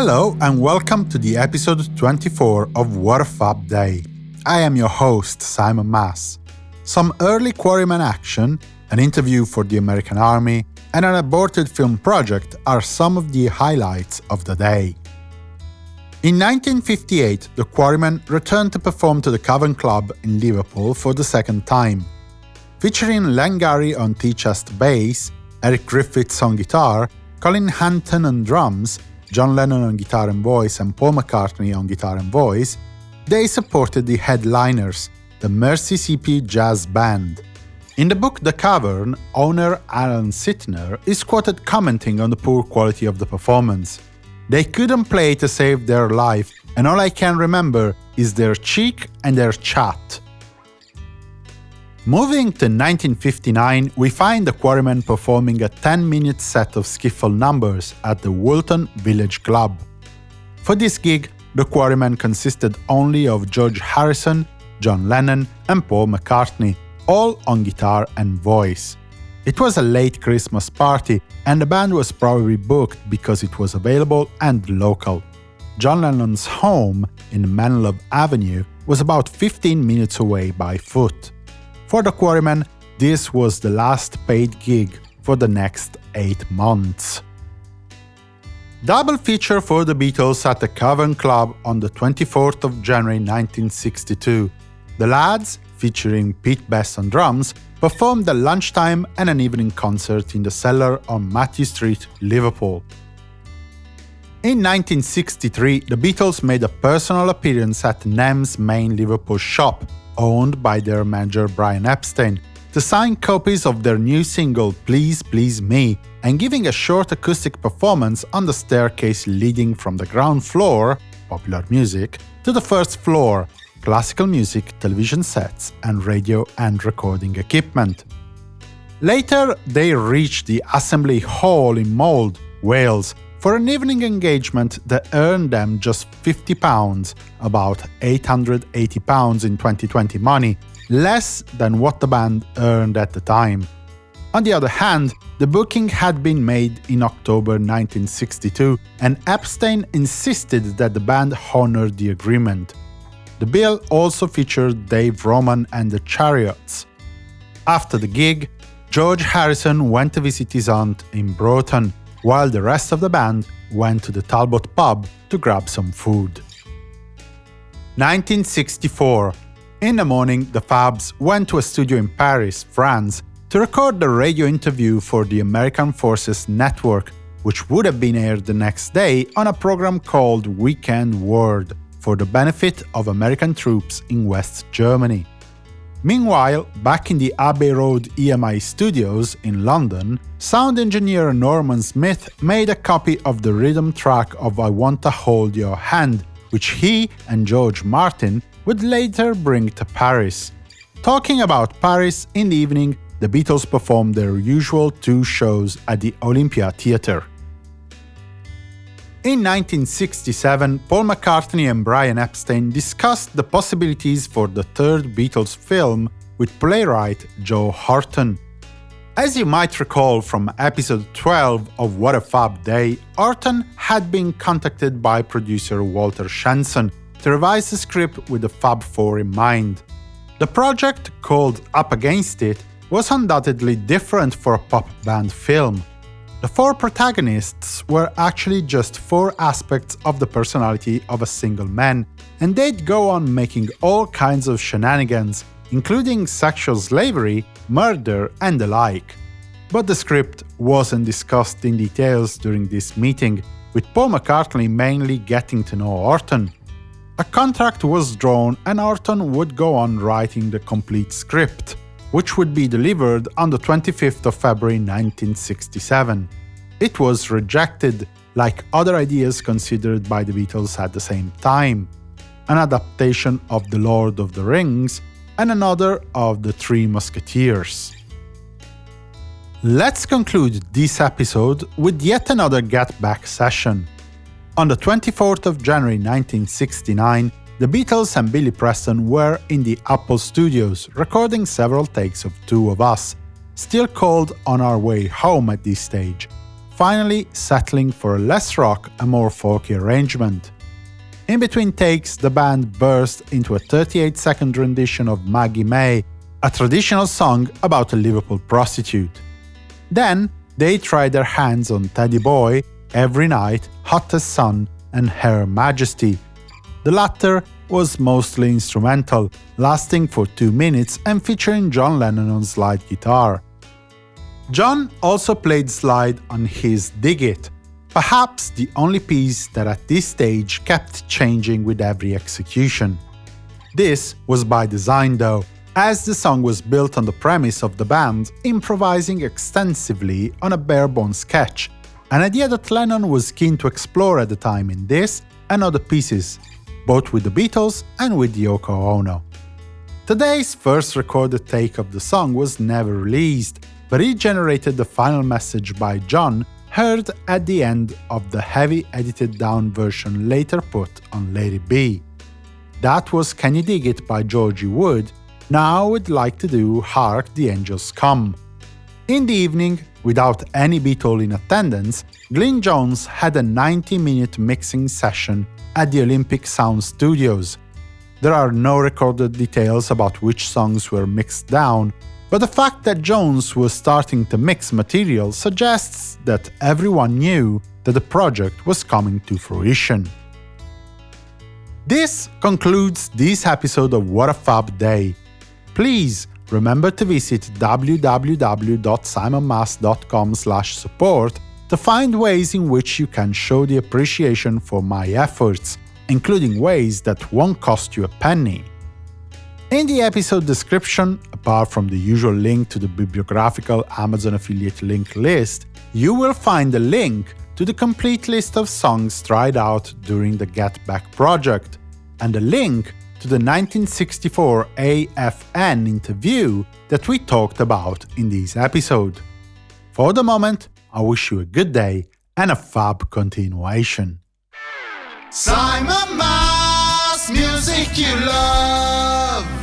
Hello and welcome to the episode 24 of a Day. I am your host, Simon Mas. Some early Quarrymen action, an interview for the American Army, and an aborted film project are some of the highlights of the day. In 1958, the Quarrymen returned to perform to the Cavern Club in Liverpool for the second time. Featuring Len Garry on tea-chest bass, Eric Griffiths on guitar, Colin Hanton on drums, John Lennon on guitar and voice and Paul McCartney on guitar and voice, they supported the headliners, the Merseysippi Jazz Band. In the book The Cavern, owner Alan Sytner is quoted commenting on the poor quality of the performance. They couldn't play to save their life, and all I can remember is their cheek and their chat. Moving to 1959, we find the Quarrymen performing a 10-minute set of skiffle numbers at the Woolton Village Club. For this gig, the Quarrymen consisted only of George Harrison, John Lennon and Paul McCartney, all on guitar and voice. It was a late Christmas party, and the band was probably booked because it was available and local. John Lennon's home in Menlove Avenue was about 15 minutes away by foot. For the Quarrymen, this was the last paid gig for the next 8 months. Double feature for the Beatles at the Cavern Club on the 24th of January 1962. The Lads, featuring Pete Best on drums, performed a lunchtime and an evening concert in the cellar on Mathew Street, Liverpool. In 1963, the Beatles made a personal appearance at NEMS main Liverpool shop, owned by their manager Brian Epstein, to sign copies of their new single Please Please Me and giving a short acoustic performance on the staircase leading from the ground floor popular music to the first floor classical music, television sets, and radio and recording equipment. Later, they reached the Assembly Hall in Mold, Wales, for an evening engagement that earned them just £50, about £880 in 2020 money, less than what the band earned at the time. On the other hand, the booking had been made in October 1962, and Epstein insisted that the band honor the agreement. The bill also featured Dave Roman and the Chariots. After the gig, George Harrison went to visit his aunt in Broughton, while the rest of the band went to the Talbot pub to grab some food. 1964. In the morning, the Fabs went to a studio in Paris, France, to record the radio interview for the American Forces Network, which would have been aired the next day on a program called Weekend World, for the benefit of American troops in West Germany. Meanwhile, back in the Abbey Road EMI studios in London, sound engineer Norman Smith made a copy of the rhythm track of I Want to Hold Your Hand, which he and George Martin would later bring to Paris. Talking about Paris, in the evening, the Beatles performed their usual two shows at the Olympia Theatre. In 1967, Paul McCartney and Brian Epstein discussed the possibilities for the third Beatles film with playwright Joe Orton. As you might recall from episode 12 of What a Fab Day, Horton had been contacted by producer Walter Shenson to revise the script with the Fab Four in mind. The project, called Up Against It, was undoubtedly different for a pop band film. The four protagonists were actually just four aspects of the personality of a single man, and they'd go on making all kinds of shenanigans, including sexual slavery, murder, and the like. But the script wasn't discussed in details during this meeting, with Paul McCartney mainly getting to know Orton. A contract was drawn and Orton would go on writing the complete script which would be delivered on the 25th of February 1967. It was rejected, like other ideas considered by the Beatles at the same time, an adaptation of The Lord of the Rings and another of The Three Musketeers. Let's conclude this episode with yet another Get Back session. On the 24th of January 1969, the Beatles and Billy Preston were in the Apple Studios, recording several takes of Two of Us, still called On Our Way Home at this stage. finally settling for a less rock and more folky arrangement. In between takes, the band burst into a 38-second rendition of Maggie May, a traditional song about a Liverpool prostitute. Then, they tried their hands on Teddy Boy, Every Night, Hot as Sun, and Her Majesty. The latter was mostly instrumental, lasting for two minutes and featuring John Lennon on slide guitar. John also played slide on his Dig It, perhaps the only piece that at this stage kept changing with every execution. This was by design though, as the song was built on the premise of the band improvising extensively on a bare-bone sketch, an idea that Lennon was keen to explore at the time in this and other pieces, both with the Beatles and with Yoko Ono. Today's first recorded take of the song was never released, but it generated the final message by John heard at the end of the heavy edited down version later put on Let It Be. That was Can You Dig It by Georgie Wood, now I would like to do Hark the Angels Come. In the evening, without any Beatle in attendance, Glyn Johns had a 90-minute mixing session at the Olympic Sound Studios. There are no recorded details about which songs were mixed down, but the fact that Johns was starting to mix material suggests that everyone knew that the project was coming to fruition. This concludes this episode of What a Fab Day. Please remember to visit www.simonmas.com support to find ways in which you can show the appreciation for my efforts, including ways that won't cost you a penny. In the episode description, apart from the usual link to the bibliographical Amazon affiliate link list, you will find a link to the complete list of songs tried out during the Get Back project, and a link to the 1964 AFN interview that we talked about in this episode. For the moment, I wish you a good day and a fab continuation. Simon Mas, music you love.